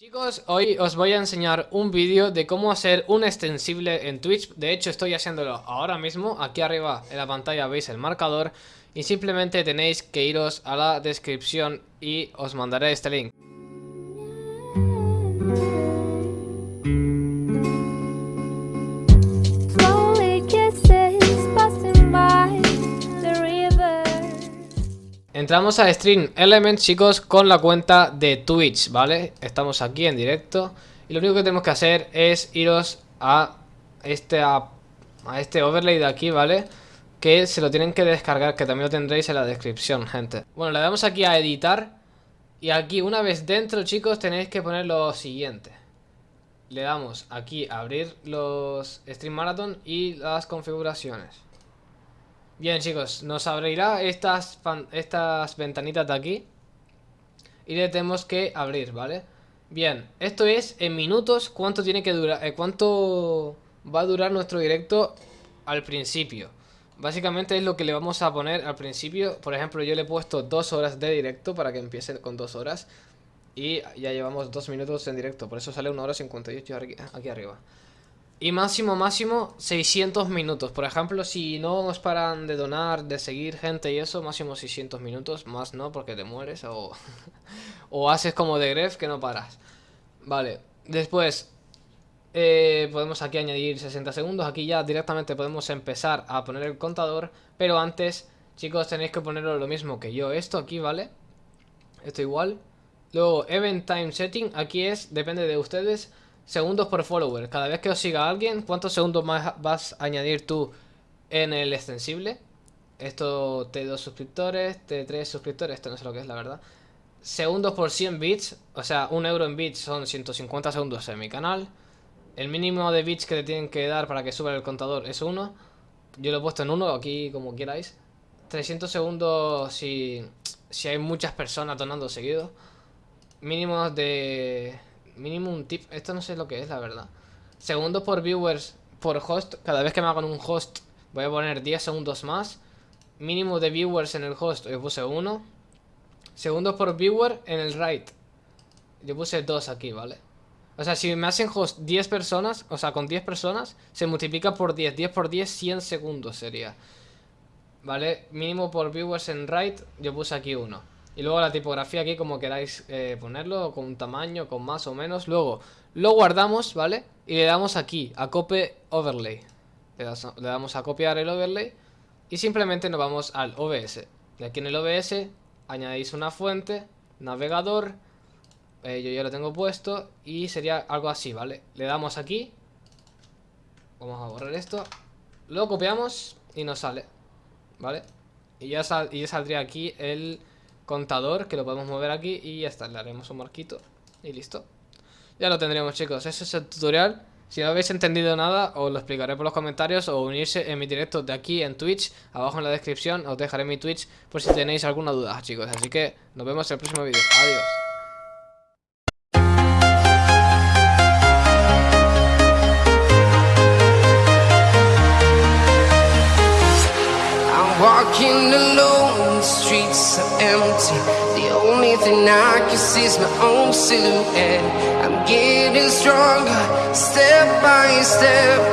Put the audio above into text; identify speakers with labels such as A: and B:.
A: Chicos, hoy os voy a enseñar un vídeo de cómo hacer un extensible en Twitch. De hecho estoy haciéndolo ahora mismo, aquí arriba en la pantalla veis el marcador. Y simplemente tenéis que iros a la descripción y os mandaré este link Entramos a Stream Elements, chicos, con la cuenta de Twitch, ¿vale? Estamos aquí en directo Y lo único que tenemos que hacer es iros a este, a, este overlay de aquí, ¿vale? Que se lo tienen que descargar, que también lo tendréis en la descripción, gente Bueno, le damos aquí a editar Y aquí, una vez dentro, chicos, tenéis que poner lo siguiente Le damos aquí a abrir los Stream Marathon y las configuraciones Bien chicos, nos abrirá estas, estas ventanitas de aquí Y le tenemos que abrir, ¿vale? Bien, esto es en minutos cuánto tiene que durar, eh, cuánto va a durar nuestro directo al principio. Básicamente es lo que le vamos a poner al principio. Por ejemplo, yo le he puesto dos horas de directo para que empiece con dos horas Y ya llevamos dos minutos en directo, por eso sale una hora 58 aquí arriba y máximo, máximo 600 minutos. Por ejemplo, si no os paran de donar, de seguir gente y eso, máximo 600 minutos. Más no, porque te mueres o, o haces como de Gref que no paras. Vale, después eh, podemos aquí añadir 60 segundos. Aquí ya directamente podemos empezar a poner el contador. Pero antes, chicos, tenéis que ponerlo lo mismo que yo. Esto aquí, ¿vale? Esto igual. Luego, Event Time Setting. Aquí es, depende de ustedes segundos por follower. Cada vez que os siga alguien, ¿cuántos segundos más vas a añadir tú en el extensible? Esto T2 suscriptores, T3 suscriptores, esto no sé lo que es la verdad. Segundos por 100 bits, o sea, un euro en bits son 150 segundos en mi canal. El mínimo de bits que te tienen que dar para que suba el contador es 1. Yo lo he puesto en 1, aquí como queráis. 300 segundos si, si hay muchas personas donando seguido. Mínimos de Mínimo un tip. Esto no sé lo que es, la verdad. Segundos por viewers por host. Cada vez que me hagan un host voy a poner 10 segundos más. Mínimo de viewers en el host yo puse 1. Segundos por viewer en el right. Yo puse 2 aquí, ¿vale? O sea, si me hacen host 10 personas, o sea, con 10 personas, se multiplica por 10. 10 por 10, 100 segundos sería. ¿Vale? Mínimo por viewers en right, yo puse aquí 1. Y luego la tipografía aquí como queráis eh, ponerlo, con un tamaño, con más o menos. Luego lo guardamos, ¿vale? Y le damos aquí, a copy overlay. Le, damos a copiar el overlay y simplemente nos vamos al OBS. Y aquí en el OBS añadís una fuente, navegador, eh, yo ya lo tengo puesto y sería algo así, ¿vale? Le damos aquí, vamos a borrar esto, lo copiamos y nos sale, ¿vale? Y ya, y ya saldría aquí el contador que lo podemos mover aquí y ya está, le haremos un marquito y listo. Ya lo tendríamos chicos, ese es el tutorial. Si no habéis entendido nada, os lo explicaré por los comentarios o unirse en mi directo de aquí en Twitch. Abajo en la descripción os dejaré mi Twitch por si tenéis alguna duda, chicos. Así que nos vemos en el próximo vídeo. Adiós. Streets are empty. The only thing I can see is my own silhouette. I'm getting stronger, step by step